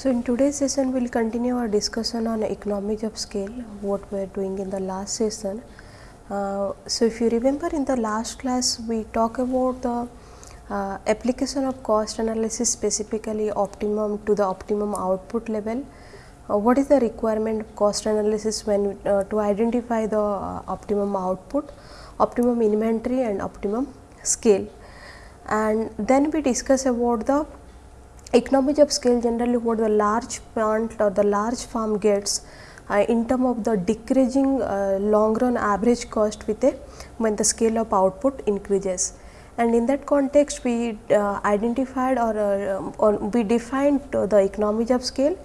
So, in today's session we will continue our discussion on economics of scale what we are doing in the last session. Uh, so, if you remember in the last class we talk about the uh, application of cost analysis specifically optimum to the optimum output level. Uh, what is the requirement of cost analysis when uh, to identify the uh, optimum output, optimum inventory and optimum scale. And then we discuss about the economies of scale generally what the large plant or the large farm gets uh, in term of the decreasing uh, long run average cost with a when the scale of output increases. And in that context we uh, identified or, uh, or we defined the economies of scale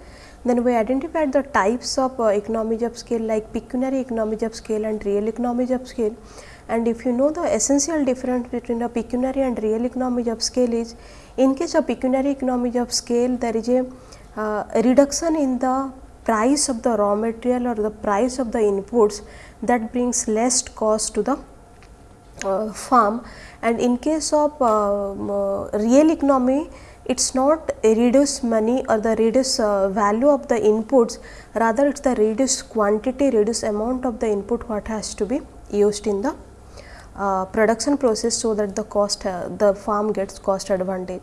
then we identified the types of uh, economies of scale like pecuniary economies of scale and real economies of scale. And if you know the essential difference between a pecuniary and real economies of scale is in case of pecuniary economies of scale, there is a, uh, reduction in the price of the raw material or the price of the inputs that brings less cost to the uh, farm. And in case of uh, real economy it is not a reduced money or the reduced uh, value of the inputs. Rather it is the reduced quantity reduced amount of the input what has to be used in the uh, production process so that the cost uh, the farm gets cost advantage.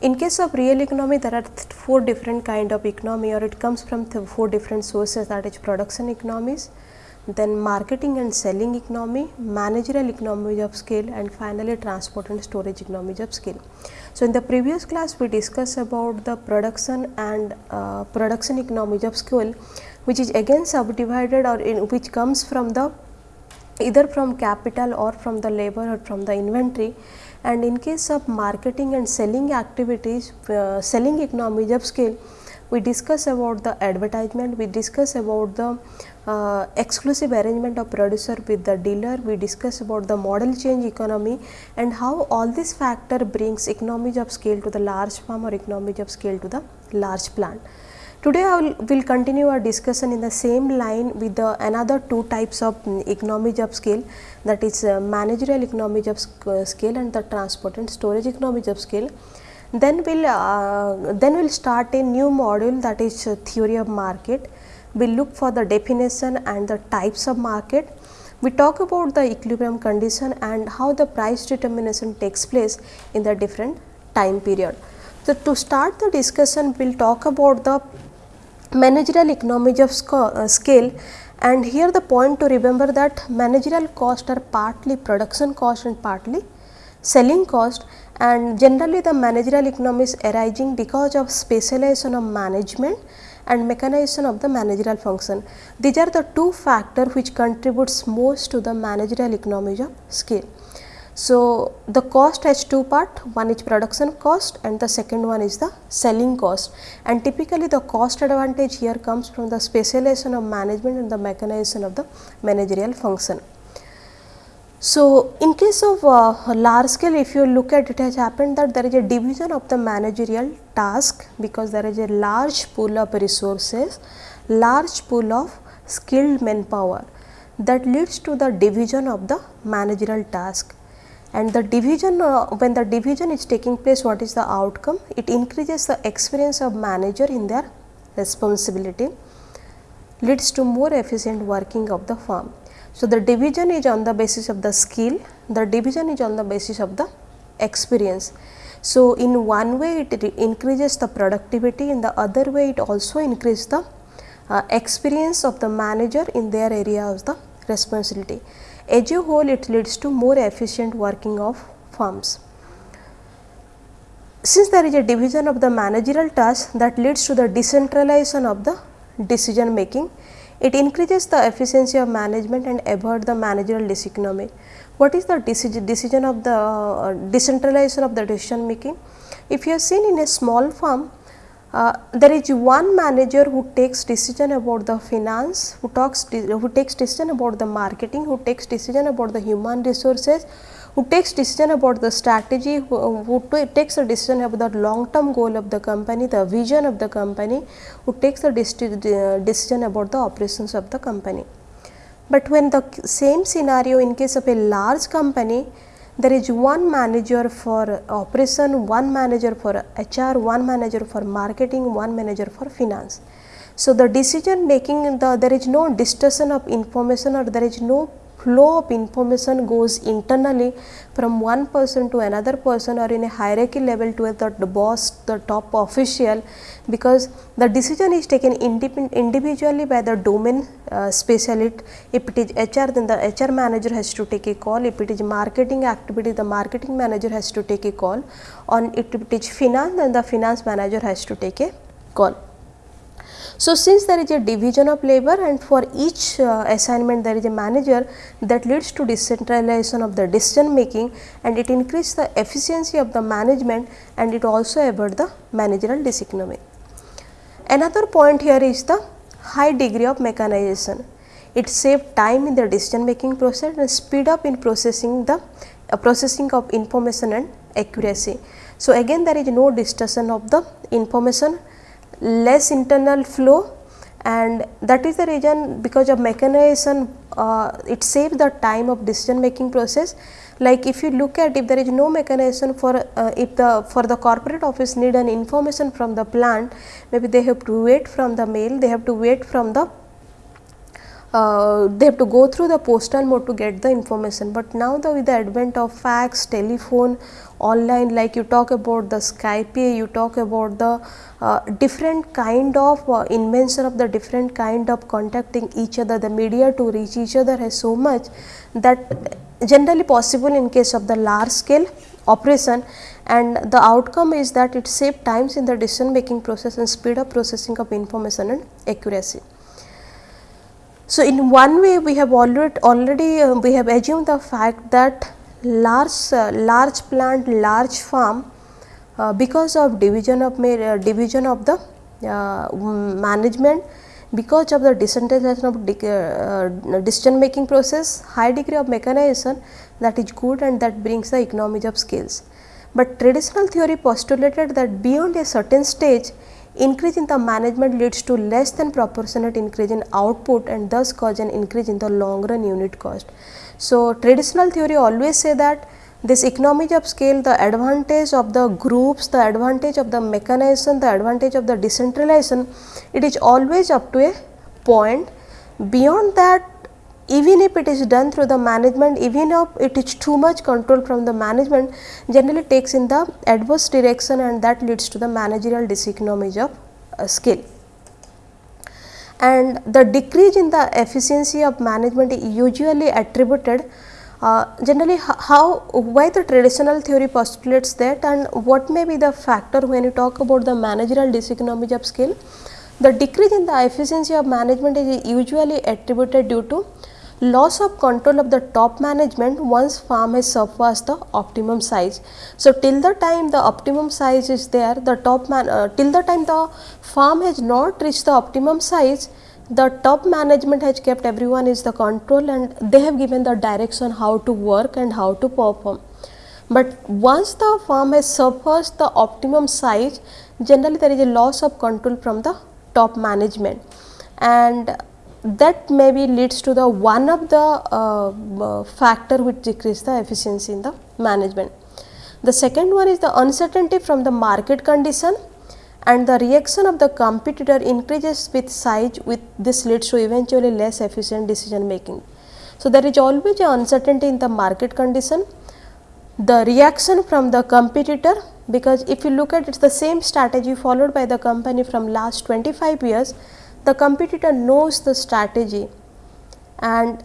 In case of real economy there are four different kind of economy or it comes from four different sources that is production economies, then marketing and selling economy, managerial economies of scale and finally transport and storage economies of scale. So, in the previous class we discussed about the production and uh, production economies of scale which is again subdivided or in which comes from the either from capital or from the labor or from the inventory and in case of marketing and selling activities uh, selling economies of scale we discuss about the advertisement we discuss about the uh, exclusive arrangement of producer with the dealer we discuss about the model change economy and how all this factor brings economies of scale to the large farm or economies of scale to the large plant Today I will will continue our discussion in the same line with the another two types of economies of scale that is uh, managerial economies of uh, scale and the transport and storage economies of scale. Then we will uh, then we will start a new module that is uh, theory of market. We will look for the definition and the types of market. We talk about the equilibrium condition and how the price determination takes place in the different time period. So, to start the discussion we will talk about the managerial economies of uh, scale and here the point to remember that managerial cost are partly production cost and partly selling cost and generally the managerial economies arising because of specialization of management and mechanization of the managerial function. These are the two factors which contributes most to the managerial economies of scale. So, the cost has two part one is production cost and the second one is the selling cost. And typically the cost advantage here comes from the specialization of management and the mechanization of the managerial function. So, in case of uh, large scale if you look at it has happened that there is a division of the managerial task because there is a large pool of resources, large pool of skilled manpower. That leads to the division of the managerial task and the division uh, when the division is taking place what is the outcome it increases the experience of manager in their responsibility leads to more efficient working of the firm. So, the division is on the basis of the skill the division is on the basis of the experience. So, in one way it increases the productivity in the other way it also increases the uh, experience of the manager in their area of the responsibility. As a whole it leads to more efficient working of firms. Since there is a division of the managerial task that leads to the decentralization of the decision making, it increases the efficiency of management and avoid the managerial diseconomy. What is the decision, decision of the uh, decentralization of the decision making? If you have seen in a small firm, uh, there is one manager who takes decision about the finance, who talks who takes decision about the marketing, who takes decision about the human resources, who takes decision about the strategy, who, who takes a decision about the long term goal of the company, the vision of the company, who takes a decision about the operations of the company. But when the same scenario in case of a large company, there is one manager for operation, one manager for HR, one manager for marketing, one manager for finance. So, the decision making the there is no distortion of information or there is no flow of information goes internally from one person to another person or in a hierarchy level to the, boss, the top official because the decision is taken individually by the domain uh, specialist. If it is HR then the HR manager has to take a call, if it is marketing activity the marketing manager has to take a call, on if it is finance then the finance manager has to take a call. So, since there is a division of labor and for each uh, assignment there is a manager that leads to decentralization of the decision making and it increases the efficiency of the management and it also avoid the managerial diseconomy. Another point here is the high degree of mechanization. It saves time in the decision making process and speed up in processing the uh, processing of information and accuracy. So, again there is no distortion of the information less internal flow and that is the reason because of mechanization uh, it saves the time of decision making process. Like if you look at if there is no mechanization for uh, if the for the corporate office need an information from the plant maybe they have to wait from the mail they have to wait from the uh, they have to go through the postal mode to get the information, but now the with the advent of fax, telephone, online like you talk about the Skype, you talk about the uh, different kind of uh, invention of the different kind of contacting each other, the media to reach each other has so much that generally possible in case of the large scale operation and the outcome is that it save times in the decision making process and speed up processing of information and accuracy. So, in one way we have already already uh, we have assumed the fact that large uh, large plant large farm uh, because of division of uh, division of the management because of the decentralization of uh, decision making process high degree of mechanization that is good and that brings the economies of scales. But traditional theory postulated that beyond a certain stage increase in the management leads to less than proportionate increase in output and thus cause an increase in the long run unit cost. So, traditional theory always say that this economies of scale the advantage of the groups, the advantage of the mechanization, the advantage of the decentralization it is always up to a point. Beyond that even if it is done through the management even if it is too much control from the management generally takes in the adverse direction and that leads to the managerial diseconomies of uh, scale and the decrease in the efficiency of management is usually attributed uh, generally how why the traditional theory postulates that and what may be the factor when you talk about the managerial diseconomies of scale. The decrease in the efficiency of management is usually attributed due to loss of control of the top management once farm has surpassed the optimum size. So, till the time the optimum size is there the top man uh, till the time the farm has not reached the optimum size the top management has kept everyone is the control and they have given the direction how to work and how to perform. But once the farm has surpassed the optimum size generally there is a loss of control from the top management and that maybe leads to the one of the uh, uh, factor which decrease the efficiency in the management. The second one is the uncertainty from the market condition and the reaction of the competitor increases with size with this leads to eventually less efficient decision making. So, there is always a uncertainty in the market condition, the reaction from the competitor because if you look at it is the same strategy followed by the company from last 25 years the competitor knows the strategy and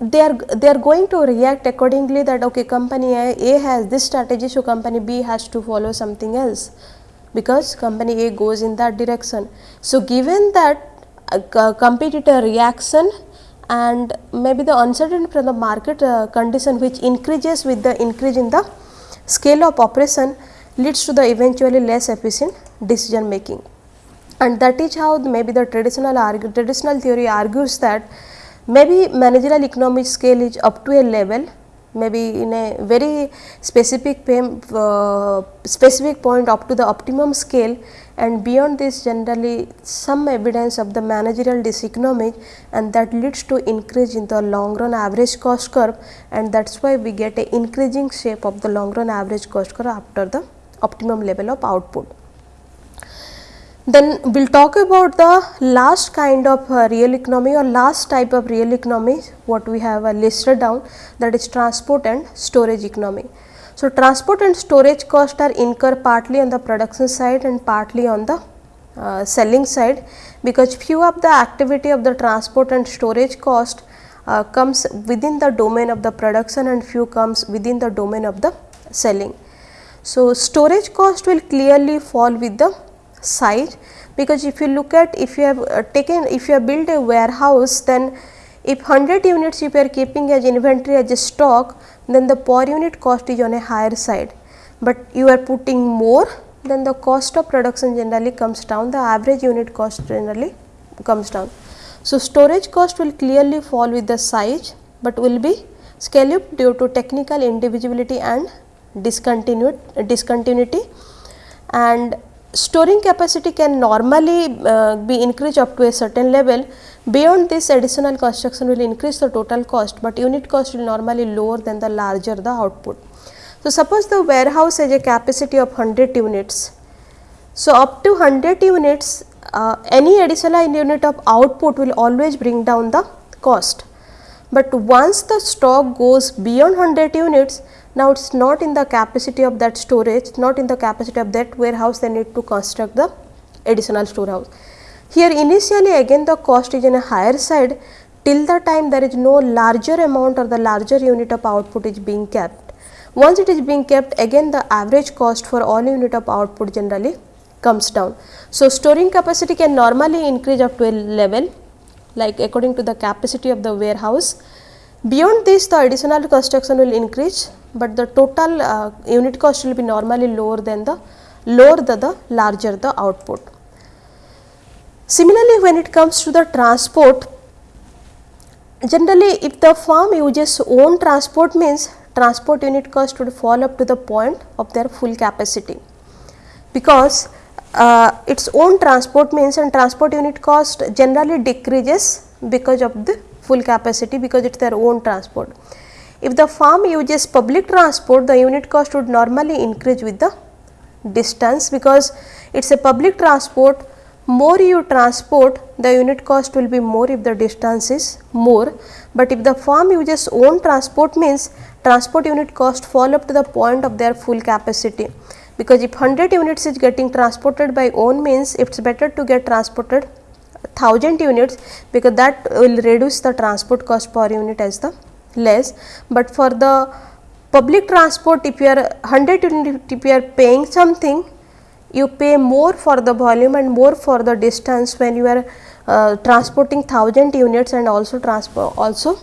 they are they are going to react accordingly that okay company A, has this strategy so company B has to follow something else because company A goes in that direction. So, given that uh, competitor reaction and maybe the uncertainty from the market uh, condition which increases with the increase in the scale of operation leads to the eventually less efficient decision making and that is how maybe the traditional argue, traditional theory argues that maybe managerial economic scale is up to a level maybe in a very specific uh, specific point up to the optimum scale and beyond this generally some evidence of the managerial diseconomy and that leads to increase in the long run average cost curve and that is why we get a increasing shape of the long run average cost curve after the optimum level of output. Then we will talk about the last kind of uh, real economy or last type of real economy what we have uh, listed down that is transport and storage economy. So, transport and storage cost are incur partly on the production side and partly on the uh, selling side because few of the activity of the transport and storage cost uh, comes within the domain of the production and few comes within the domain of the selling. So, storage cost will clearly fall with the size because if you look at if you have uh, taken if you have built a warehouse then if 100 units if you are keeping as inventory as a stock then the per unit cost is on a higher side, but you are putting more then the cost of production generally comes down the average unit cost generally comes down. So, storage cost will clearly fall with the size, but will be scale up due to technical indivisibility and discontinuity and storing capacity can normally uh, be increased up to a certain level. Beyond this additional construction will increase the total cost, but unit cost will normally lower than the larger the output. So, suppose the warehouse has a capacity of 100 units. So, up to 100 units uh, any additional unit of output will always bring down the cost. But once the stock goes beyond 100 units now, it is not in the capacity of that storage, not in the capacity of that warehouse they need to construct the additional storehouse. Here initially again the cost is in a higher side till the time there is no larger amount or the larger unit of output is being kept. Once it is being kept again the average cost for all unit of output generally comes down. So, storing capacity can normally increase up to a level like according to the capacity of the warehouse. Beyond this the additional construction will increase but the total uh, unit cost will be normally lower than the lower the, the larger the output. Similarly, when it comes to the transport, generally if the firm uses own transport means transport unit cost would fall up to the point of their full capacity because uh, its own transport means and transport unit cost generally decreases because of the full capacity because it is their own transport. If the farm uses public transport, the unit cost would normally increase with the distance because it is a public transport. More you transport the unit cost will be more if the distance is more, but if the farm uses own transport means transport unit cost fall up to the point of their full capacity. Because if 100 units is getting transported by own means it is better to get transported 1000 units because that will reduce the transport cost per unit as the less, but for the public transport if you are 100 unit if you are paying something you pay more for the volume and more for the distance when you are uh, transporting 1000 units and also transport also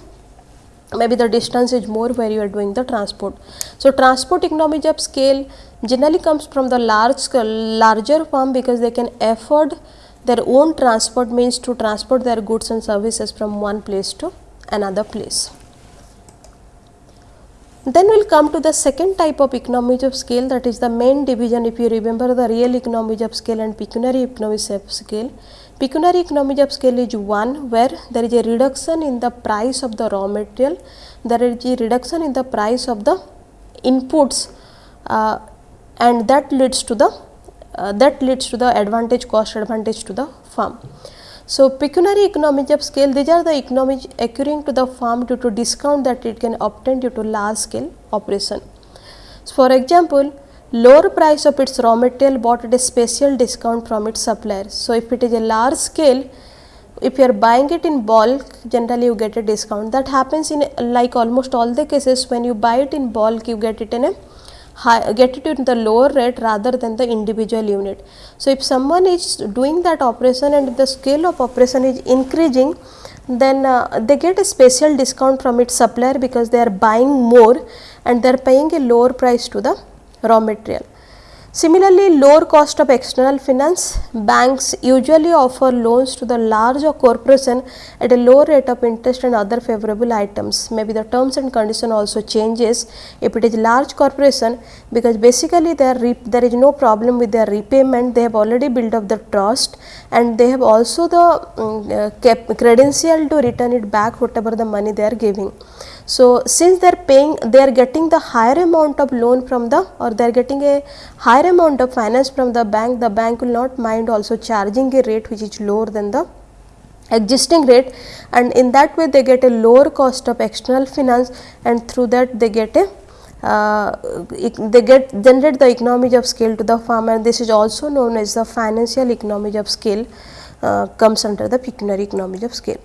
maybe the distance is more where you are doing the transport. So, transport economies of scale generally comes from the large larger firm because they can afford their own transport means to transport their goods and services from one place to another place. Then we will come to the second type of economies of scale that is the main division if you remember the real economies of scale and pecuniary economies of scale. Pecuniary economies of scale is one where there is a reduction in the price of the raw material, there is a reduction in the price of the inputs uh, and that leads to the uh, that leads to the advantage cost advantage to the firm. So, pecuniary economies of scale these are the economies occurring to the firm due to discount that it can obtain due to large scale operation. So, for example, lower price of its raw material bought at a special discount from its supplier. So, if it is a large scale if you are buying it in bulk generally you get a discount that happens in like almost all the cases when you buy it in bulk you get it in a high, get it in the lower rate rather than the individual unit. So, if someone is doing that operation and the scale of operation is increasing then uh, they get a special discount from its supplier because they are buying more and they are paying a lower price to the raw material. Similarly, lower cost of external finance, banks usually offer loans to the large corporation at a lower rate of interest and other favorable items. Maybe the terms and condition also changes if it is large corporation because basically there, there is no problem with their repayment, they have already built up the trust and they have also the um, uh, credential to return it back whatever the money they are giving. So, since they are paying they are getting the higher amount of loan from the or they are getting a higher amount of finance from the bank the bank will not mind also charging a rate which is lower than the existing rate and in that way they get a lower cost of external finance and through that they get a uh, they get generate the economies of scale to the farmer and this is also known as the financial economies of scale uh, comes under the pecuniary economies of scale.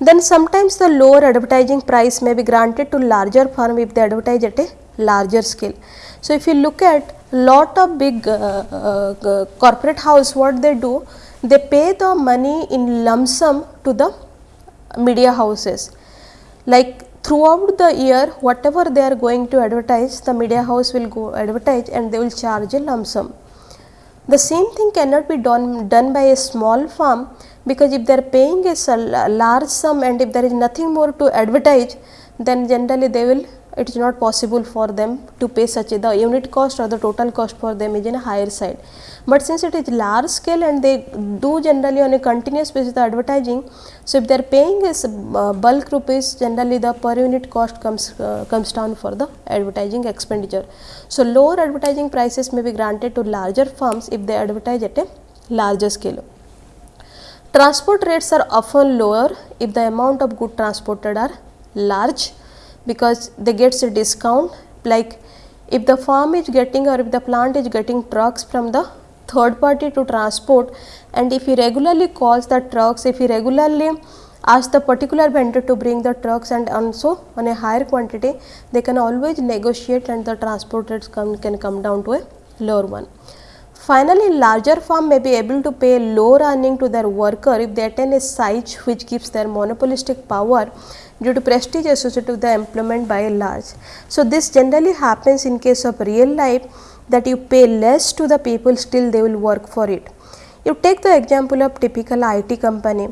Then sometimes the lower advertising price may be granted to larger firm if they advertise at a larger scale. So, if you look at lot of big uh, uh, corporate house what they do they pay the money in lump sum to the media houses like throughout the year whatever they are going to advertise the media house will go advertise and they will charge a lump sum. The same thing cannot be done, done by a small firm because if they are paying a large sum and if there is nothing more to advertise then generally they will it is not possible for them to pay such a the unit cost or the total cost for them is in a higher side. But since it is large scale and they do generally on a continuous basis the advertising, so if they are paying is uh, bulk rupees generally the per unit cost comes uh, comes down for the advertising expenditure. So, lower advertising prices may be granted to larger firms if they advertise at a larger scale. Transport rates are often lower if the amount of good transported are large because they gets a discount like if the farm is getting or if the plant is getting trucks from the third party to transport and if he regularly calls the trucks if he regularly ask the particular vendor to bring the trucks and also on a higher quantity they can always negotiate and the transport rates come, can come down to a lower one. Finally, larger firm may be able to pay low earning to their worker if they attain a size which gives their monopolistic power due to prestige associated with the employment by a large. So, this generally happens in case of real life that you pay less to the people still they will work for it. You take the example of typical IT company.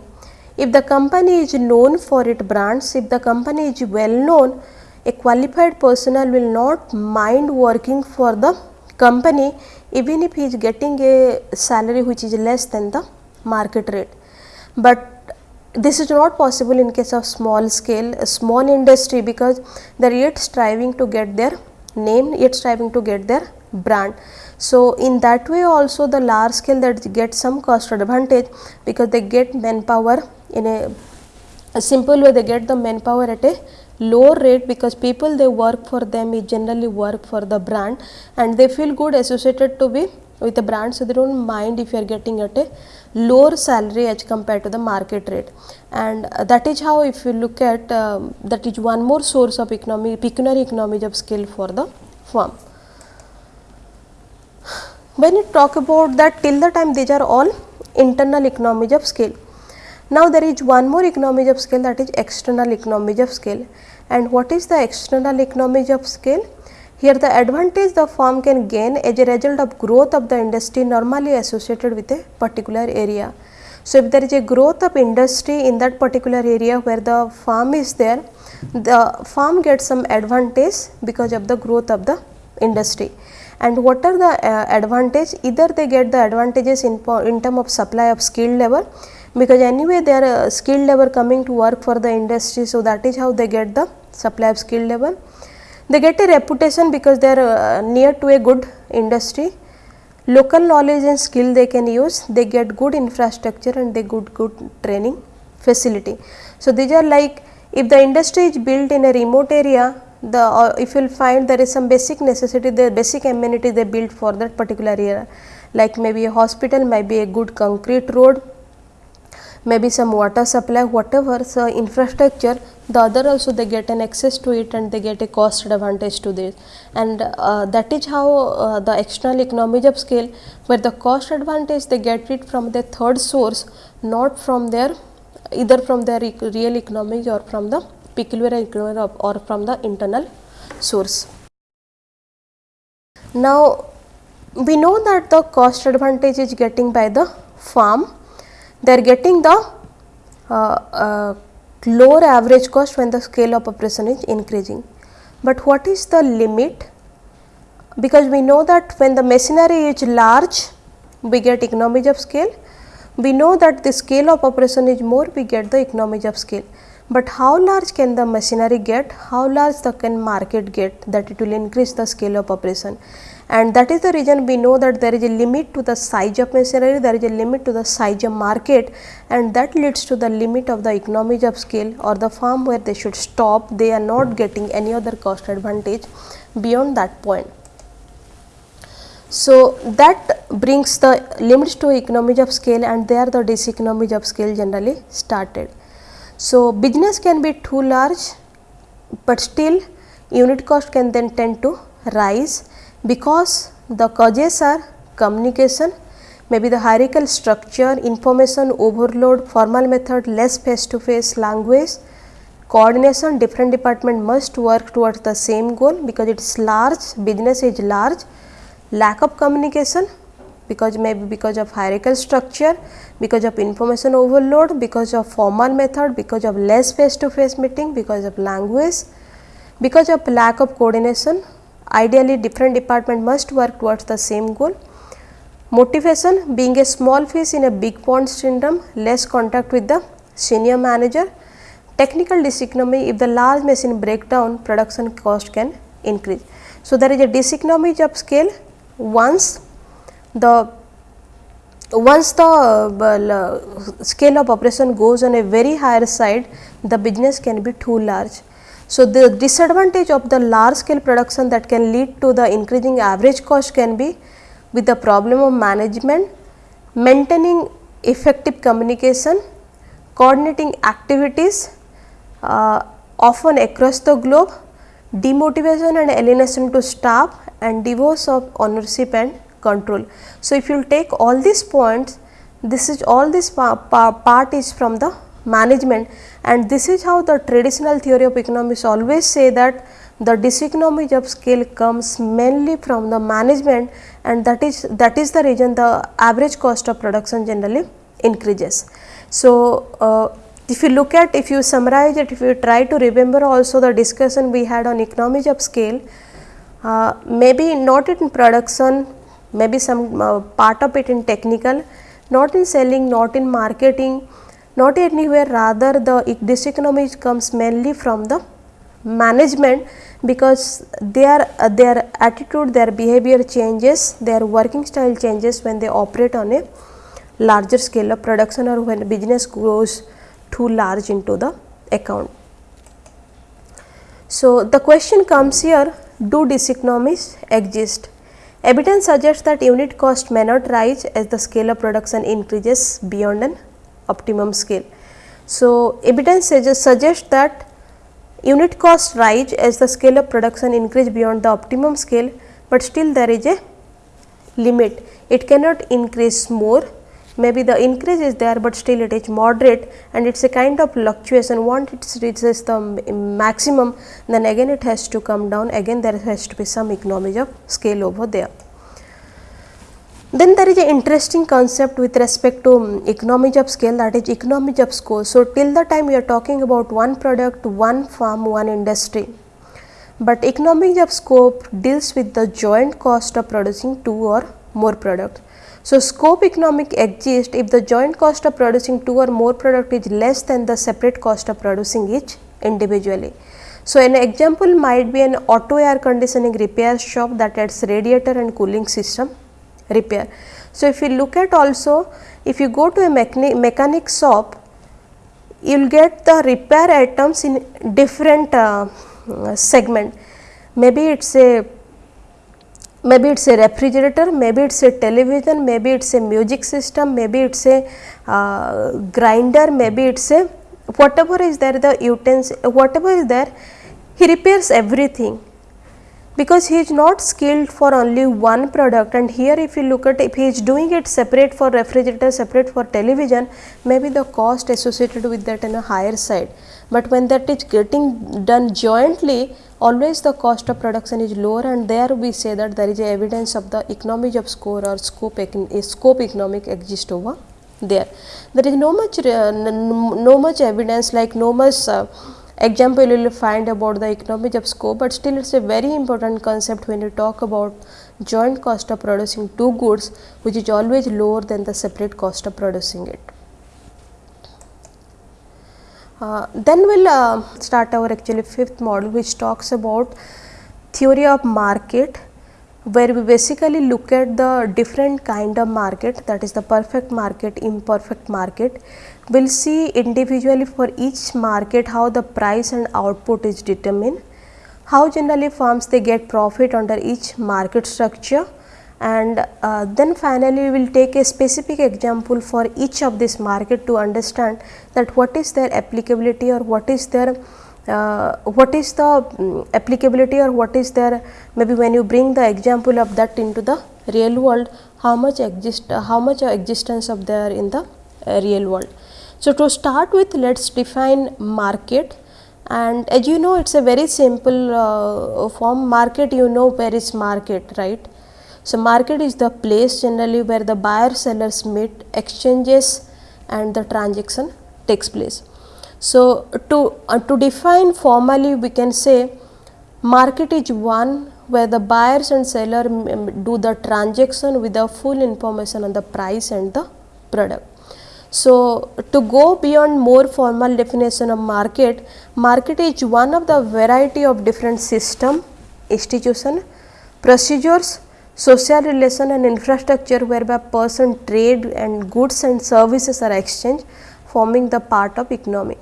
If the company is known for its brands, if the company is well known, a qualified personnel will not mind working for the company even if he is getting a salary which is less than the market rate. But this is not possible in case of small scale small industry because they are yet striving to get their name yet striving to get their brand. So, in that way also the large scale that get some cost advantage because they get manpower in a, a simple way they get the manpower at a lower rate because people they work for them is generally work for the brand and they feel good associated to be with the brand. So, they do not mind if you are getting at a lower salary as compared to the market rate and uh, that is how if you look at uh, that is one more source of economy pecuniary economies of scale for the firm. When you talk about that till the time these are all internal economies of scale. Now, there is one more economies of scale that is external economies of scale and what is the external economies of scale? Here the advantage the firm can gain as a result of growth of the industry normally associated with a particular area. So, if there is a growth of industry in that particular area where the farm is there, the farm gets some advantage because of the growth of the industry. And what are the uh, advantage? Either they get the advantages in, in term of supply of skilled labor because anyway they are uh, skilled labor coming to work for the industry. So, that is how they get the supply of skilled labor they get a reputation because they are uh, near to a good industry. Local knowledge and skill they can use, they get good infrastructure and they good good training facility. So, these are like if the industry is built in a remote area, the uh, if you will find there is some basic necessity, the basic amenity they built for that particular area, like maybe a hospital, might be a good concrete road, maybe some water supply, whatever so infrastructure the other also they get an access to it and they get a cost advantage to this and uh, that is how uh, the external economies of scale where the cost advantage they get it from the third source not from their either from their real economies or from the pecuniary economy or from the internal source. Now we know that the cost advantage is getting by the farm, they are getting the uh, uh, lower average cost when the scale of operation is increasing. But what is the limit? Because we know that when the machinery is large, we get economies of scale. We know that the scale of operation is more, we get the economies of scale. But how large can the machinery get? How large the can market get that it will increase the scale of operation? And that is the reason we know that there is a limit to the size of machinery, there is a limit to the size of market and that leads to the limit of the economies of scale or the farm where they should stop, they are not getting any other cost advantage beyond that point. So, that brings the limits to economies of scale and there the diseconomies of scale generally started. So, business can be too large, but still unit cost can then tend to rise because the causes are communication, maybe the hierarchical structure, information overload, formal method, less face to face language, coordination different department must work towards the same goal because it is large, business is large lack of communication because maybe because of hierarchical structure, because of information overload, because of formal method, because of less face to face meeting, because of language, because of lack of coordination. Ideally different department must work towards the same goal. Motivation being a small fish in a big pond syndrome, less contact with the senior manager. Technical diseconomy if the large machine break down production cost can increase. So, there is a diseconomy of scale once the once the uh, scale of operation goes on a very higher side the business can be too large. So, the disadvantage of the large scale production that can lead to the increasing average cost can be with the problem of management, maintaining effective communication, coordinating activities uh, often across the globe, demotivation and alienation to staff and divorce of ownership and control. So, if you take all these points, this is all this pa pa part is from the management and this is how the traditional theory of economics always say that the diseconomies of scale comes mainly from the management and that is that is the reason the average cost of production generally increases. So, uh, if you look at if you summarize it if you try to remember also the discussion we had on economies of scale uh, maybe not in production, maybe some uh, part of it in technical, not in selling, not in marketing, not anywhere rather the diseconomy comes mainly from the management because their uh, their attitude their behavior changes their working style changes when they operate on a larger scale of production or when business grows too large into the account. So, the question comes here do diseconomies exist? Evidence suggests that unit cost may not rise as the scale of production increases beyond an optimum scale. So, evidence suggests that unit cost rise as the scale of production increase beyond the optimum scale, but still there is a limit. It cannot increase more maybe the increase is there, but still it is moderate and it is a kind of fluctuation once it reaches the maximum then again it has to come down again there has to be some economies of scale over there. Then there is an interesting concept with respect to um, economies of scale that is economies of scope. So, till the time we are talking about one product, one farm, one industry, but economies of scope deals with the joint cost of producing two or more products. So, scope economic exists if the joint cost of producing two or more product is less than the separate cost of producing each individually. So, an example might be an auto air conditioning repair shop that adds radiator and cooling system repair. So, if you look at also if you go to a mechanic, mechanic shop you will get the repair items in different uh, segment maybe it is a maybe it is a refrigerator, maybe it is a television, maybe it is a music system, maybe it is a uh, grinder, maybe it is a whatever is there the utensil, whatever is there he repairs everything because he is not skilled for only one product and here if you look at if he is doing it separate for refrigerator, separate for television, maybe the cost associated with that in a higher side. but when that is getting done jointly always the cost of production is lower and there we say that there is evidence of the economies of score or scope, scope economic exist over there. There is no much uh, no much evidence like no much uh, example you will find about the economies of scope, but still it is a very important concept when you talk about joint cost of producing two goods which is always lower than the separate cost of producing it. Uh, then we will uh, start our actually fifth model which talks about theory of market where we basically look at the different kind of market that is the perfect market, imperfect market. We will see individually for each market how the price and output is determined, how generally firms they get profit under each market structure and uh, then finally we will take a specific example for each of this market to understand that what is their applicability or what is their uh, what is the um, applicability or what is there maybe when you bring the example of that into the real world how much exist uh, how much existence of there in the uh, real world. So, to start with let us define market and as you know it is a very simple uh, form market you know where is market right. So, market is the place generally where the buyer sellers meet exchanges and the transaction takes place. So, to, uh, to define formally we can say market is one where the buyers and seller do the transaction with the full information on the price and the product. So, to go beyond more formal definition of market, market is one of the variety of different system, institution, procedures, social relation and infrastructure whereby person trade and goods and services are exchanged forming the part of economy.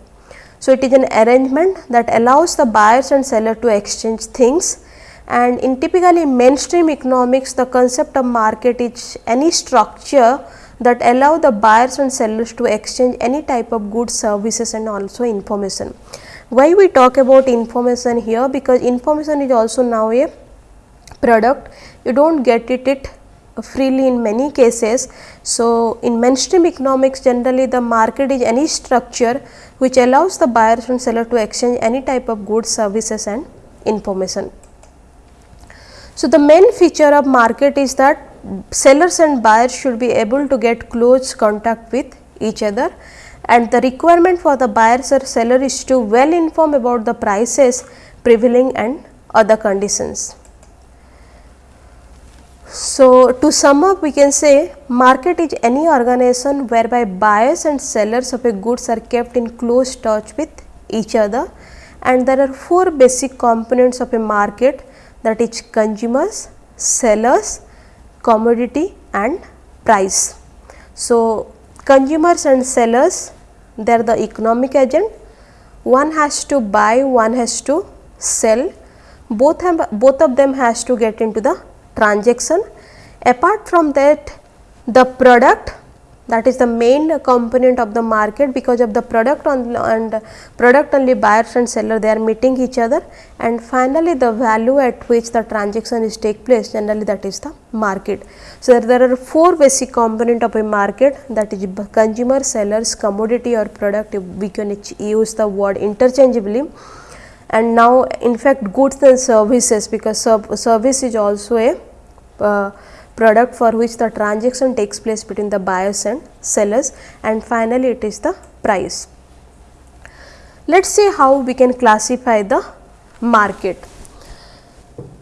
So, it is an arrangement that allows the buyers and seller to exchange things and in typically mainstream economics the concept of market is any structure that allow the buyers and sellers to exchange any type of goods, services and also information. Why we talk about information here? Because information is also now a product, you do not get it, it freely in many cases. So, in mainstream economics generally the market is any structure which allows the buyers and seller to exchange any type of goods, services and information. So, the main feature of market is that sellers and buyers should be able to get close contact with each other and the requirement for the buyers or seller is to well inform about the prices prevailing and other conditions. So, to sum up we can say market is any organization whereby buyers and sellers of a goods are kept in close touch with each other and there are four basic components of a market that is consumers, sellers, commodity and price. So, consumers and sellers they are the economic agent, one has to buy, one has to sell, both, have, both of them has to get into the transaction. Apart from that the product that is the main component of the market because of the product on and product only buyers and seller they are meeting each other and finally the value at which the transaction is take place generally that is the market. So, there are four basic component of a market that is consumer sellers commodity or product we can use the word interchangeably and now in fact goods and services because service is also a uh, product for which the transaction takes place between the buyers and sellers and finally it is the price. Let us see how we can classify the market.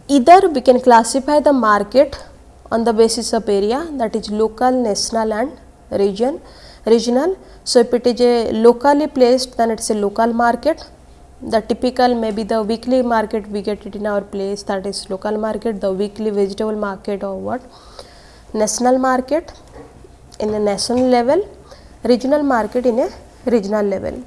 Either we can classify the market on the basis of area that is local, national and region, regional. So, if it is a locally placed then it is a local market the typical maybe the weekly market we get it in our place that is local market, the weekly vegetable market or what, national market in a national level, regional market in a regional level.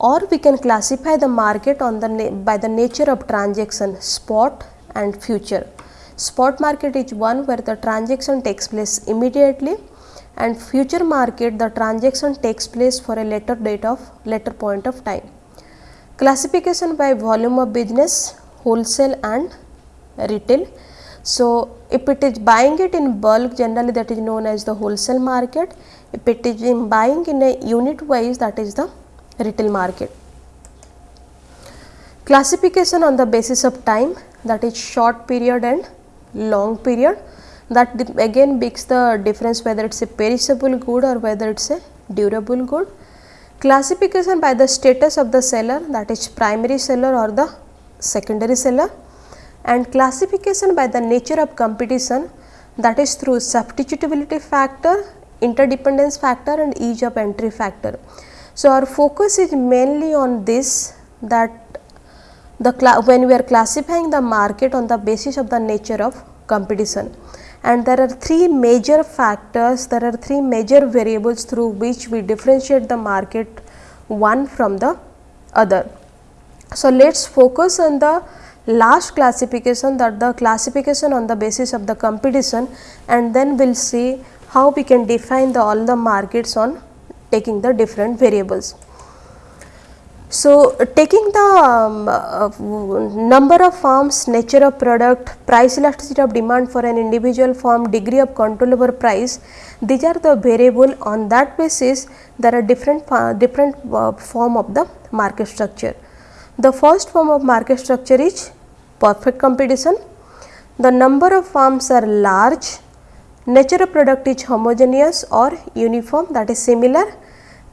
Or we can classify the market on the by the nature of transaction spot and future. Spot market is one where the transaction takes place immediately and future market the transaction takes place for a later date of later point of time. Classification by volume of business, wholesale and retail. So, if it is buying it in bulk generally that is known as the wholesale market, if it is in buying in a unit wise that is the retail market. classification on the basis of time that is short period and long period that again makes the difference whether it is a perishable good or whether it is a durable good. Classification by the status of the seller that is primary seller or the secondary seller and classification by the nature of competition that is through substitutability factor, interdependence factor and ease of entry factor. So, our focus is mainly on this that the when we are classifying the market on the basis of the nature of competition and there are three major factors, there are three major variables through which we differentiate the market one from the other. So, let us focus on the last classification that the classification on the basis of the competition and then we will see how we can define the all the markets on taking the different variables. So, taking the um, uh, number of firms, nature of product, price elasticity of demand for an individual firm, degree of control over price, these are the variable on that basis there are different uh, different uh, form of the market structure. The first form of market structure is perfect competition. The number of firms are large, nature of product is homogeneous or uniform that is similar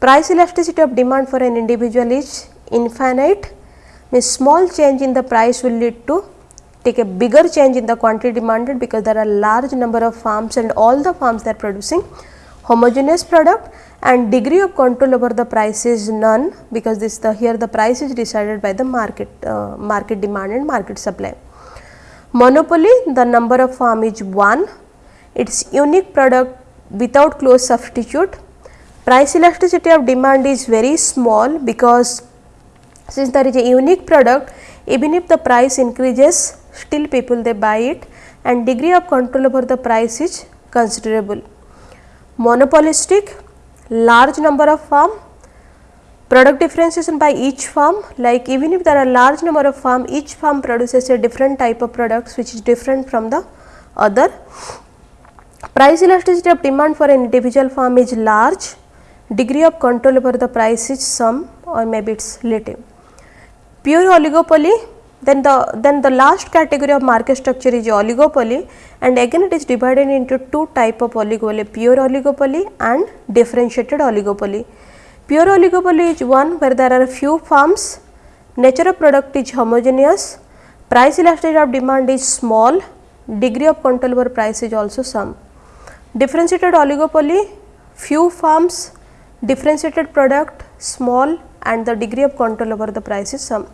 Price elasticity of demand for an individual is infinite. Means small change in the price will lead to take a bigger change in the quantity demanded because there are large number of farms and all the farms they are producing homogeneous product and degree of control over the price is none because this the here the price is decided by the market uh, market demand and market supply. Monopoly the number of farm is 1 its unique product without close substitute price elasticity of demand is very small because since there is a unique product even if the price increases still people they buy it and degree of control over the price is considerable. Monopolistic large number of firm product differentiation by each firm like even if there are large number of firm each firm produces a different type of products which is different from the other. Price elasticity of demand for an individual firm is large degree of control over the price is some or maybe it is relative. Pure oligopoly then the then the last category of market structure is oligopoly and again it is divided into two type of oligopoly pure oligopoly and differentiated oligopoly. Pure oligopoly is one where there are few firms, nature of product is homogeneous, price elasticity of demand is small, degree of control over price is also some. Differentiated oligopoly, few firms, differentiated product small and the degree of control over the price is some.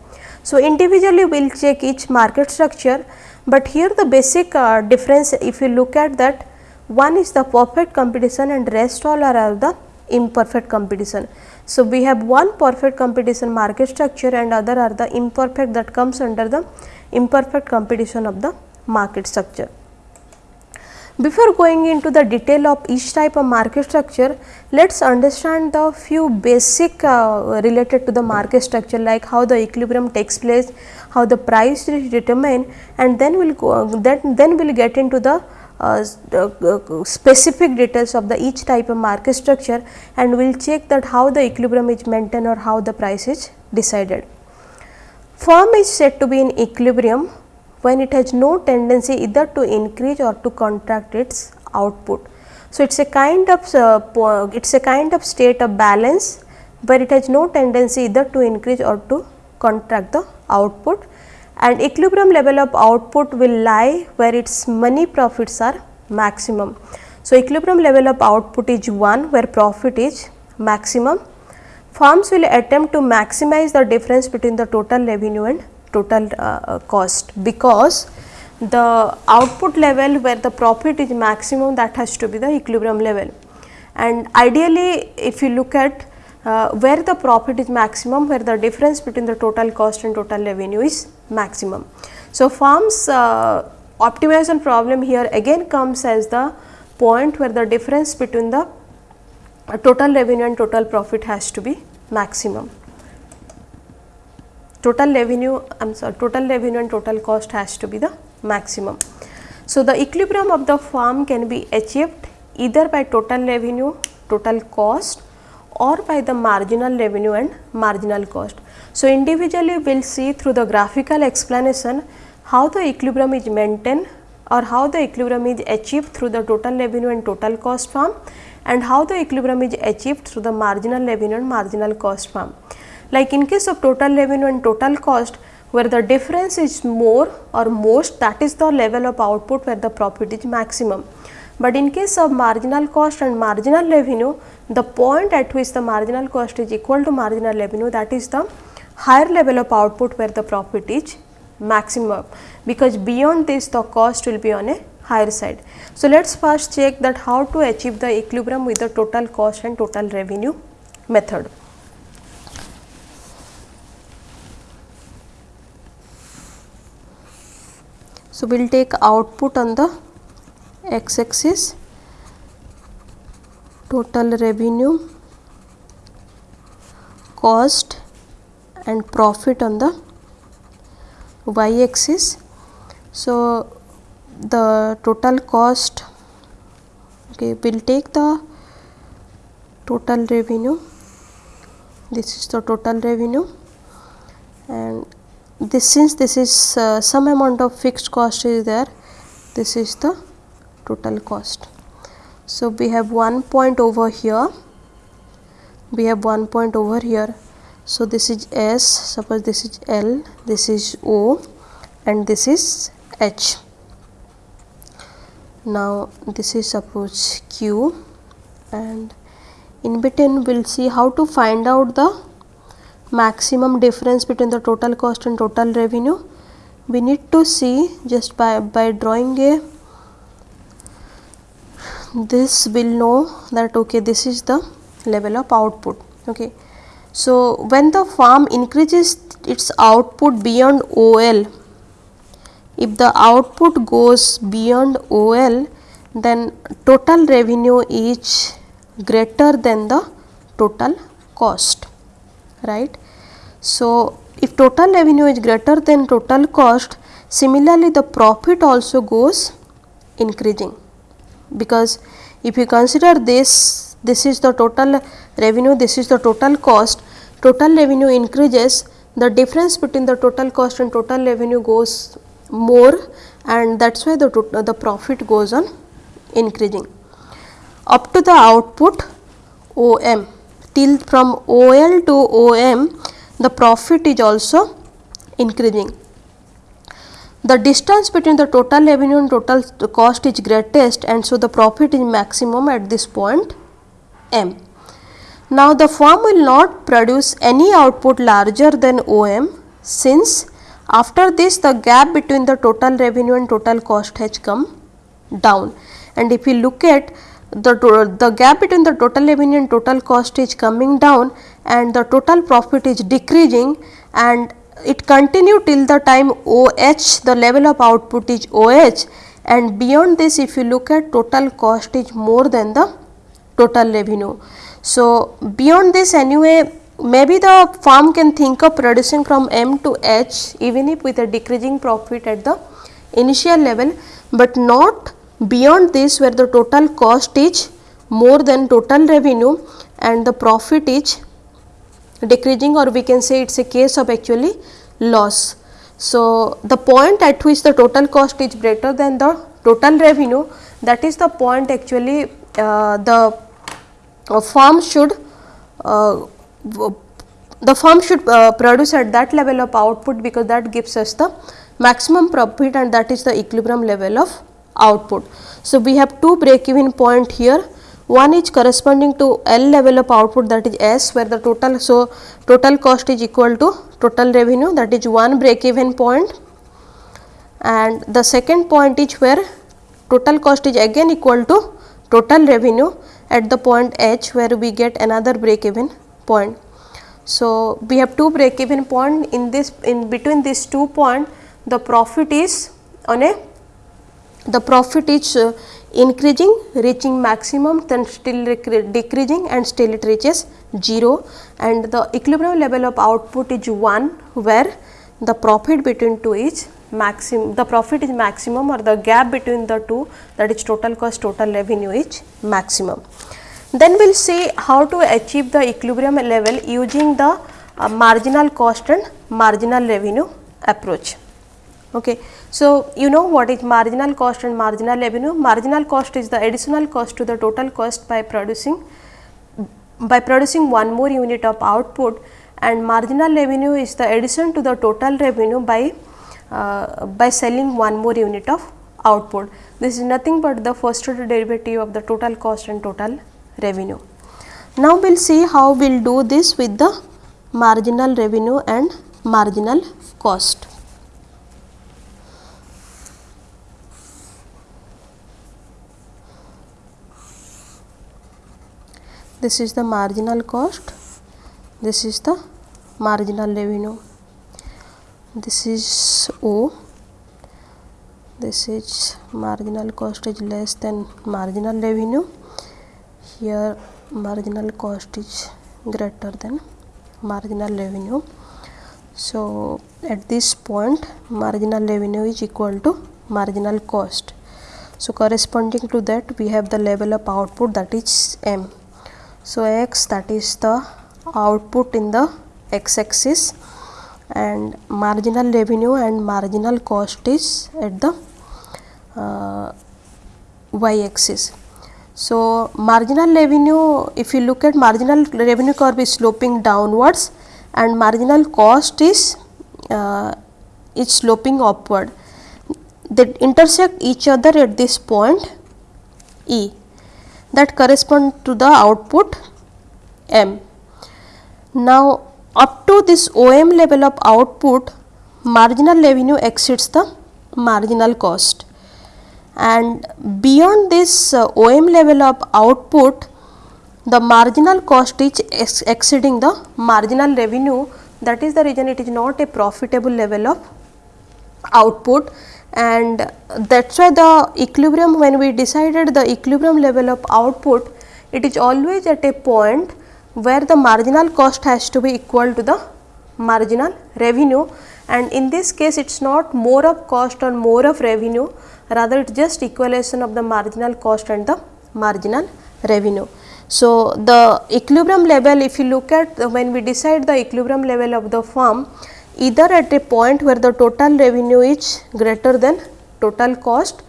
So, individually we will check each market structure, but here the basic uh, difference if you look at that one is the perfect competition and rest all are the imperfect competition. So, we have one perfect competition market structure and other are the imperfect that comes under the imperfect competition of the market structure. Before going into the detail of each type of market structure, let us understand the few basic uh, related to the market structure like how the equilibrium takes place, how the price is determined and then we will go then, then we will get into the uh, uh, specific details of the each type of market structure and we will check that how the equilibrium is maintained or how the price is decided. Firm is said to be in equilibrium when it has no tendency either to increase or to contract its output. So, it is a kind of uh, it is a kind of state of balance where it has no tendency either to increase or to contract the output and equilibrium level of output will lie where its money profits are maximum. So, equilibrium level of output is 1 where profit is maximum. Firms will attempt to maximize the difference between the total revenue and total uh, uh, cost because the output level where the profit is maximum that has to be the equilibrium level. And ideally if you look at uh, where the profit is maximum, where the difference between the total cost and total revenue is maximum. So, firms uh, optimization problem here again comes as the point where the difference between the uh, total revenue and total profit has to be maximum total revenue I am sorry total revenue and total cost has to be the maximum. So, the equilibrium of the firm can be achieved either by total revenue, total cost or by the marginal revenue and marginal cost. So, individually we will see through the graphical explanation how the equilibrium is maintained or how the equilibrium is achieved through the total revenue and total cost form and how the equilibrium is achieved through the marginal revenue and marginal cost form. Like in case of total revenue and total cost where the difference is more or most that is the level of output where the profit is maximum. But in case of marginal cost and marginal revenue the point at which the marginal cost is equal to marginal revenue that is the higher level of output where the profit is maximum because beyond this the cost will be on a higher side. So, let us first check that how to achieve the equilibrium with the total cost and total revenue method. So, we will take output on the x axis total revenue cost and profit on the y axis. So, the total cost okay we will take the total revenue this is the total revenue and this since this is uh, some amount of fixed cost is there this is the total cost. So, we have one point over here we have one point over here. So, this is S suppose this is L this is O and this is H now this is suppose q and in between we will see how to find out the maximum difference between the total cost and total revenue. We need to see just by by drawing a this will know that okay this is the level of output okay. So when the farm increases its output beyond ol if the output goes beyond OL then total revenue is greater than the total cost right. So, if total revenue is greater than total cost similarly the profit also goes increasing because if you consider this this is the total revenue this is the total cost total revenue increases the difference between the total cost and total revenue goes more and that is why the, the profit goes on increasing. Up to the output OM till from OL to OM the profit is also increasing. The distance between the total revenue and total cost is greatest and so the profit is maximum at this point M. Now, the firm will not produce any output larger than OM since after this the gap between the total revenue and total cost has come down and if you look at the, the gap between the total revenue and total cost is coming down and the total profit is decreasing and it continue till the time OH the level of output is OH and beyond this if you look at total cost is more than the total revenue. So, beyond this anyway maybe the farm can think of producing from M to H even if with a decreasing profit at the initial level, but not beyond this where the total cost is more than total revenue and the profit is decreasing or we can say it is a case of actually loss. So, the point at which the total cost is greater than the total revenue that is the point actually uh, the uh, farm should uh, the firm should uh, produce at that level of output because that gives us the maximum profit and that is the equilibrium level of output. So, we have two break even point here one is corresponding to L level of output that is S where the total so total cost is equal to total revenue that is one break even point and the second point is where total cost is again equal to total revenue at the point H where we get another break even point. So, we have two break even point in this in between these two point the profit is on a the profit is uh, increasing reaching maximum then still decreasing and still it reaches 0 and the equilibrium level of output is 1 where the profit between two is maximum the profit is maximum or the gap between the two that is total cost total revenue is maximum. Then we will see how to achieve the equilibrium level using the uh, marginal cost and marginal revenue approach. Okay. So, you know what is marginal cost and marginal revenue? Marginal cost is the additional cost to the total cost by producing by producing one more unit of output and marginal revenue is the addition to the total revenue by uh, by selling one more unit of output. This is nothing but the first order derivative of the total cost and total revenue. Now, we will see how we will do this with the marginal revenue and marginal cost. This is the marginal cost, this is the marginal revenue, this is O, this is marginal cost is less than marginal revenue here marginal cost is greater than marginal revenue. So, at this point marginal revenue is equal to marginal cost. So, corresponding to that we have the level of output that is M. So, x that is the output in the x axis and marginal revenue and marginal cost is at the uh, y axis. So, marginal revenue if you look at marginal revenue curve is sloping downwards and marginal cost is uh, is sloping upward. They intersect each other at this point E that correspond to the output M. Now, up to this OM level of output marginal revenue exceeds the marginal cost. And beyond this uh, OM level of output the marginal cost is ex exceeding the marginal revenue. That is the reason it is not a profitable level of output and that is why the equilibrium when we decided the equilibrium level of output it is always at a point where the marginal cost has to be equal to the marginal revenue and in this case it is not more of cost or more of revenue rather it is just equalization of the marginal cost and the marginal revenue. So, the equilibrium level if you look at when we decide the equilibrium level of the firm either at a point where the total revenue is greater than total cost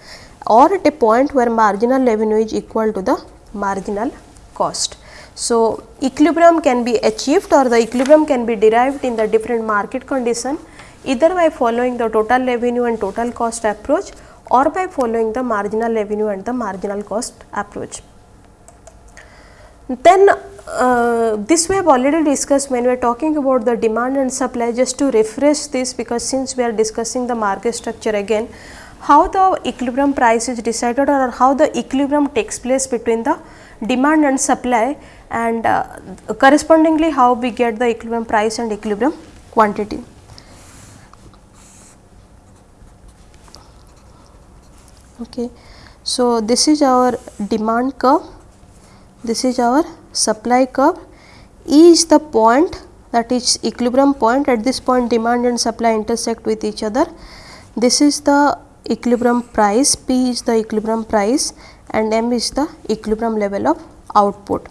or at a point where marginal revenue is equal to the marginal cost. So, equilibrium can be achieved or the equilibrium can be derived in the different market condition either by following the total revenue and total cost approach or by following the marginal revenue and the marginal cost approach. Then uh, this we have already discussed when we are talking about the demand and supply just to refresh this because since we are discussing the market structure again how the equilibrium price is decided or how the equilibrium takes place between the demand and supply and uh, correspondingly how we get the equilibrium price and equilibrium quantity. okay so this is our demand curve this is our supply curve. E is the point that is equilibrium point at this point demand and supply intersect with each other. This is the equilibrium price p is the equilibrium price and m is the equilibrium level of output.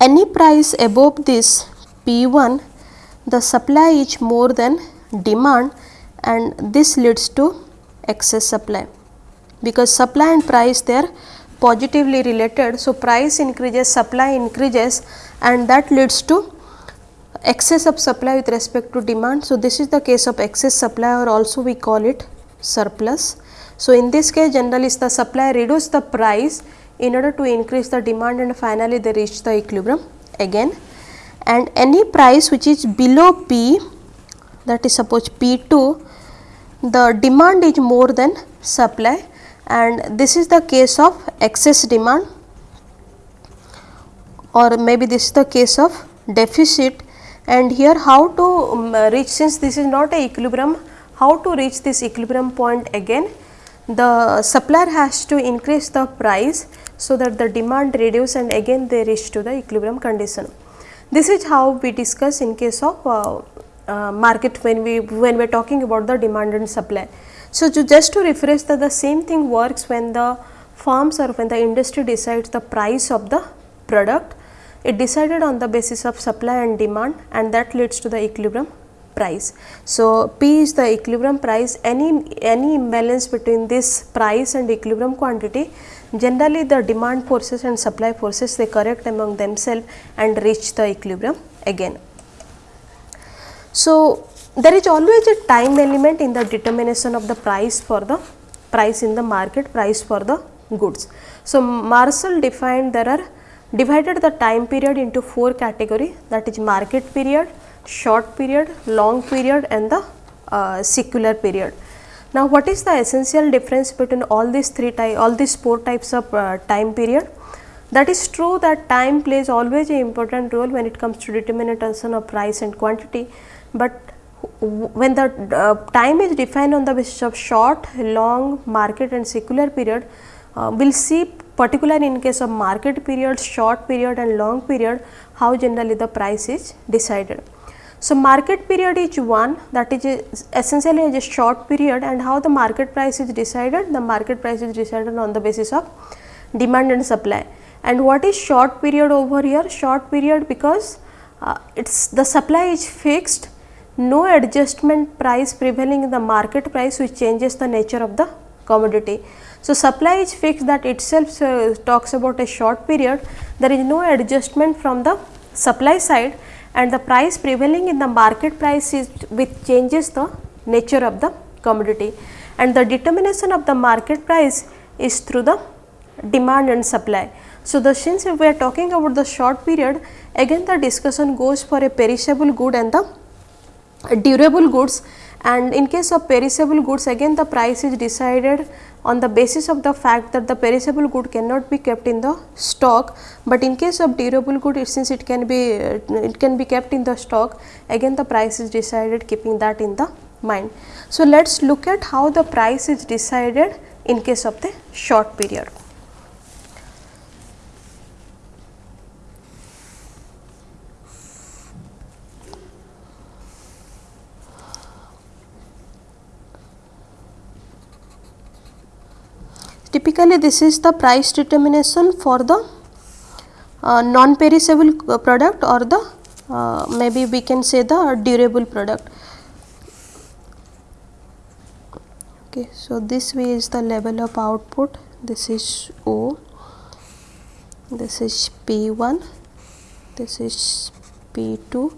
Any price above this p1 the supply is more than demand and this leads to excess supply. Because supply and price they are positively related. So, price increases supply increases and that leads to excess of supply with respect to demand. So, this is the case of excess supply or also we call it surplus. So, in this case generally is the supply reduce the price in order to increase the demand and finally they reach the equilibrium again and any price which is below P that is suppose P2 the demand is more than supply and this is the case of excess demand or maybe this is the case of deficit and here how to um, reach since this is not a equilibrium how to reach this equilibrium point again the supplier has to increase the price so that the demand reduce and again they reach to the equilibrium condition. This is how we discuss in case of uh, uh, market when we when we are talking about the demand and supply. So, to just to refresh that the same thing works when the firms or when the industry decides the price of the product it decided on the basis of supply and demand and that leads to the equilibrium price. So, P is the equilibrium price any any imbalance between this price and equilibrium quantity generally the demand forces and supply forces they correct among themselves and reach the equilibrium again. So, there is always a time element in the determination of the price for the price in the market price for the goods. So, Marshall defined there are divided the time period into four category that is market period, short period, long period and the uh, secular period. Now, what is the essential difference between all these three type all these four types of uh, time period? That is true that time plays always an important role when it comes to determination of price and quantity, but when the uh, time is defined on the basis of short, long, market and secular period, uh, we will see particular in case of market period, short period and long period, how generally the price is decided. So, market period is one that is essentially a short period and how the market price is decided? The market price is decided on the basis of demand and supply. And what is short period over here? Short period because uh, it's the supply is fixed, no adjustment price prevailing in the market price which changes the nature of the commodity. So, supply is fixed that itself uh, talks about a short period, there is no adjustment from the supply side and the price prevailing in the market price is which changes the nature of the commodity and the determination of the market price is through the demand and supply. So, the since we are talking about the short period again the discussion goes for a perishable good and the durable goods and in case of perishable goods again the price is decided on the basis of the fact that the perishable good cannot be kept in the stock, but in case of durable good it since it can be uh, it can be kept in the stock again the price is decided keeping that in the mind. So, let us look at how the price is decided in case of the short period. Typically, this is the price determination for the uh, non-perishable product or the uh, maybe we can say the durable product. Okay, so this way is the level of output. This is O, this is P1, this is P2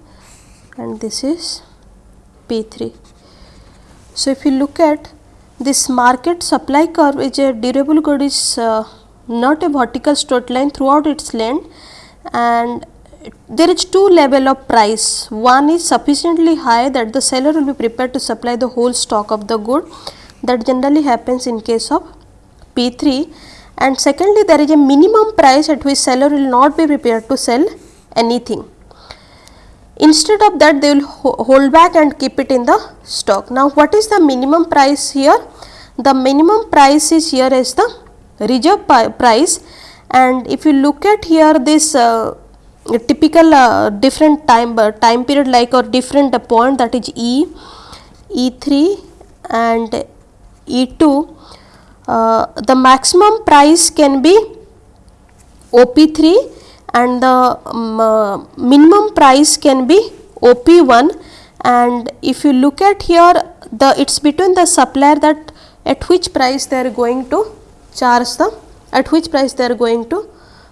and this is P3. So, if you look at this market supply curve is a durable good is uh, not a vertical straight line throughout its length and there is two level of price. One is sufficiently high that the seller will be prepared to supply the whole stock of the good that generally happens in case of P3 and secondly there is a minimum price at which seller will not be prepared to sell anything. Instead of that they will hold back and keep it in the stock. Now what is the minimum price here? The minimum price is here as the reserve price and if you look at here this uh, typical uh, different time uh, time period like or different point that is E, E3 and E2 uh, the maximum price can be OP3 and the um, uh, minimum price can be OP1 and if you look at here the it is between the supplier that at which price they are going to charge the at which price they are going to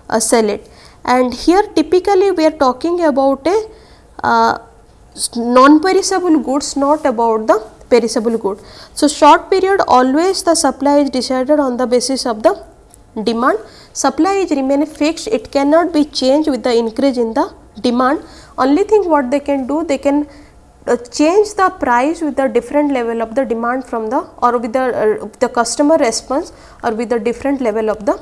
uh, sell it. And here typically we are talking about a uh, non perishable goods not about the perishable good. So, short period always the supply is decided on the basis of the demand supply is remain fixed. It cannot be changed with the increase in the demand. Only thing what they can do they can uh, change the price with the different level of the demand from the or with the uh, the customer response or with the different level of the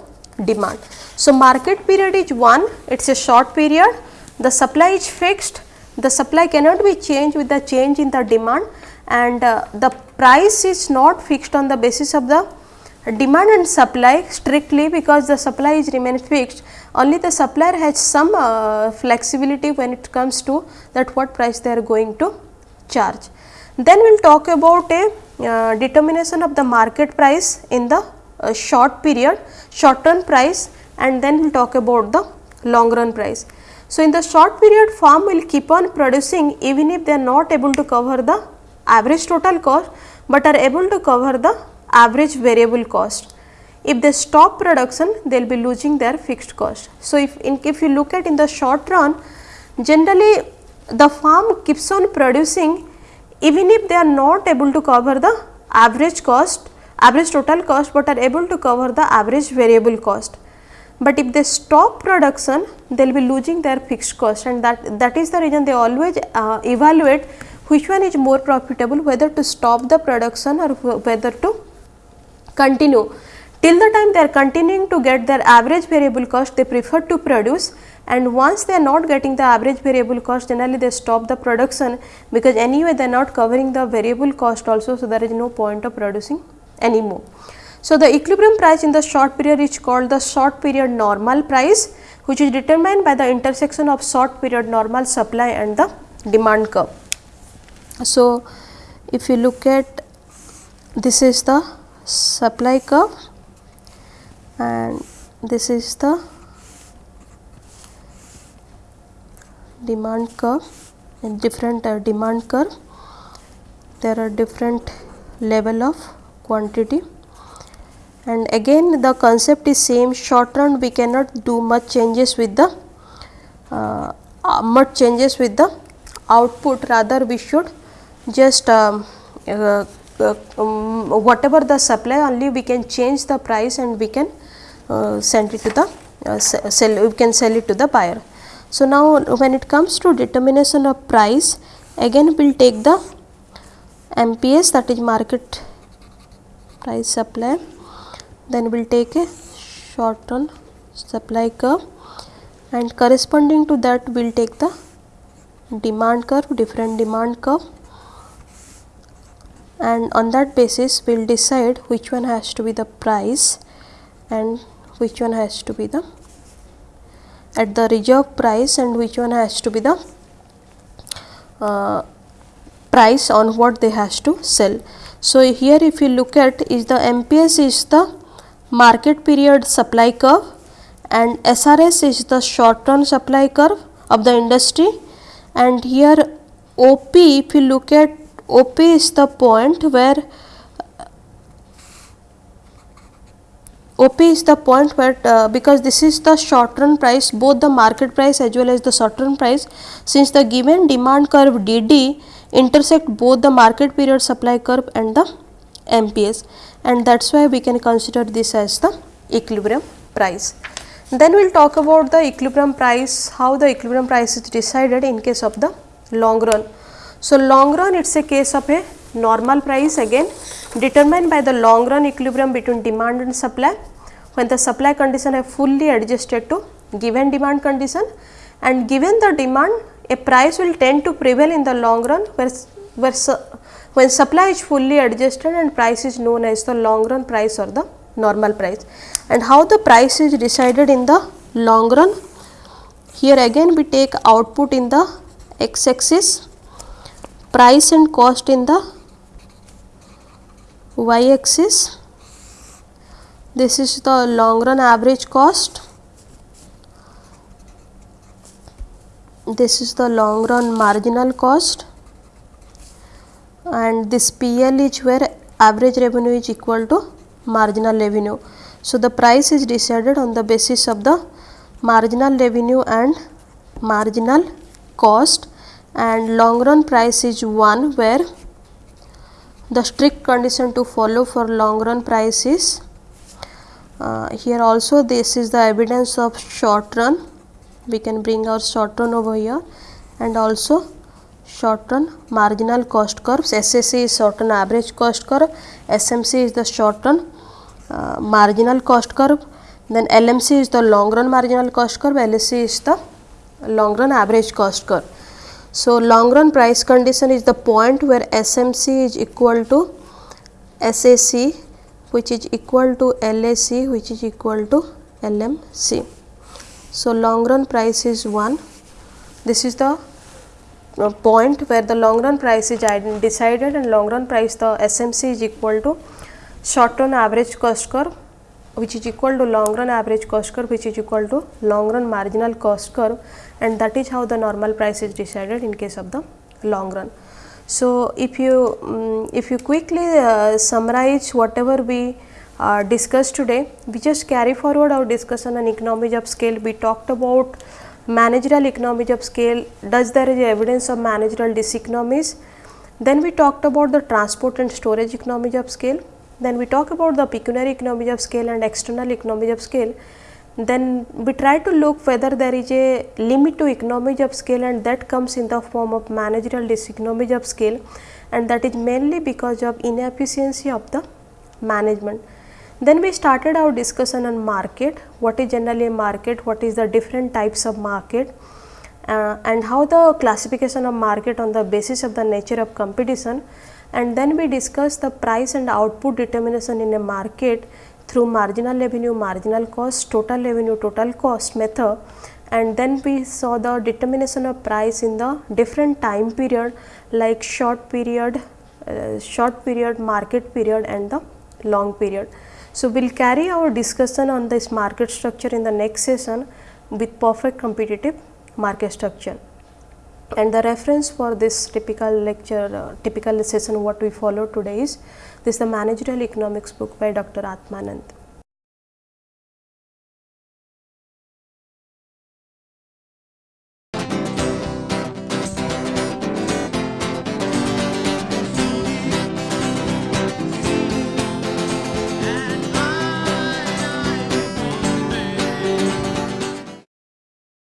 demand. So, market period is one. It is a short period. The supply is fixed. The supply cannot be changed with the change in the demand. And uh, the price is not fixed on the basis of the demand and supply strictly because the supply is remain fixed only the supplier has some uh, flexibility when it comes to that what price they are going to charge. Then we will talk about a uh, determination of the market price in the uh, short period short term price and then we will talk about the long run price. So, in the short period farm will keep on producing even if they are not able to cover the average total cost, but are able to cover the average variable cost. If they stop production, they will be losing their fixed cost. So, if, in, if you look at in the short run, generally the farm keeps on producing even if they are not able to cover the average cost, average total cost, but are able to cover the average variable cost. But if they stop production, they will be losing their fixed cost and that, that is the reason they always uh, evaluate which one is more profitable whether to stop the production or whether to continue. Till the time they are continuing to get their average variable cost, they prefer to produce and once they are not getting the average variable cost generally they stop the production because anyway they are not covering the variable cost also. So, there is no point of producing anymore. So, the equilibrium price in the short period is called the short period normal price which is determined by the intersection of short period normal supply and the demand curve. So, if you look at this is the supply curve. And this is the demand curve. And different uh, demand curve there are different level of quantity. And again the concept is same. Short run we cannot do much changes with the uh, uh, much changes with the output. Rather we should just um, uh, um, whatever the supply only we can change the price and we can uh, send it to the uh, sell we can sell it to the buyer. So, now when it comes to determination of price again we will take the MPS that is market price supply. Then we will take a short run supply curve. And corresponding to that we will take the demand curve different demand curve and on that basis we will decide which one has to be the price and which one has to be the at the reserve price and which one has to be the uh, price on what they has to sell. So, here if you look at is the MPS is the market period supply curve and SRS is the short run supply curve of the industry and here OP if you look at OP is the point where OP is the point where uh, because this is the short run price both the market price as well as the short run price since the given demand curve DD intersect both the market period supply curve and the MPS and that is why we can consider this as the equilibrium price. Then we will talk about the equilibrium price, how the equilibrium price is decided in case of the long run. So, long run it is a case of a normal price again determined by the long run equilibrium between demand and supply when the supply condition are fully adjusted to given demand condition and given the demand a price will tend to prevail in the long run where, where su when supply is fully adjusted and price is known as the long run price or the normal price. And how the price is decided in the long run? Here again we take output in the x axis, price and cost in the y axis this is the long run average cost. This is the long run marginal cost. And this PL is where average revenue is equal to marginal revenue. So, the price is decided on the basis of the marginal revenue and marginal cost and long run price is 1 where the strict condition to follow for long run price is uh, here also this is the evidence of short run. We can bring our short run over here. And also short run marginal cost curves SAC is short run average cost curve. SMC is the short run uh, marginal cost curve. Then LMC is the long run marginal cost curve. LAC is the long run average cost curve so, long run price condition is the point where SMC is equal to SAC which is equal to LAC which is equal to LMC. So, long run price is 1. This is the uh, point where the long run price is decided and long run price the SMC is equal to short run average cost curve which is equal to long run average cost curve which is equal to long run marginal cost curve and that is how the normal price is decided in case of the long run. So, if you um, if you quickly uh, summarize whatever we uh, discussed today, we just carry forward our discussion on economies of scale. We talked about managerial economies of scale, does there is evidence of managerial diseconomies. Then we talked about the transport and storage economies of scale. Then we talk about the pecuniary economies of scale and external economies of scale. Then we try to look whether there is a limit to economies of scale and that comes in the form of managerial diseconomies of scale. And that is mainly because of inefficiency of the management. Then we started our discussion on market, what is generally a market, what is the different types of market? Uh, and how the classification of market on the basis of the nature of competition and then we discussed the price and output determination in a market through marginal revenue, marginal cost, total revenue, total cost method and then we saw the determination of price in the different time period like short period, uh, short period, market period and the long period. So, we will carry our discussion on this market structure in the next session with perfect competitive market structure. And the reference for this typical lecture, uh, typical session what we follow today is this the managerial economics book by Dr. Atmanand.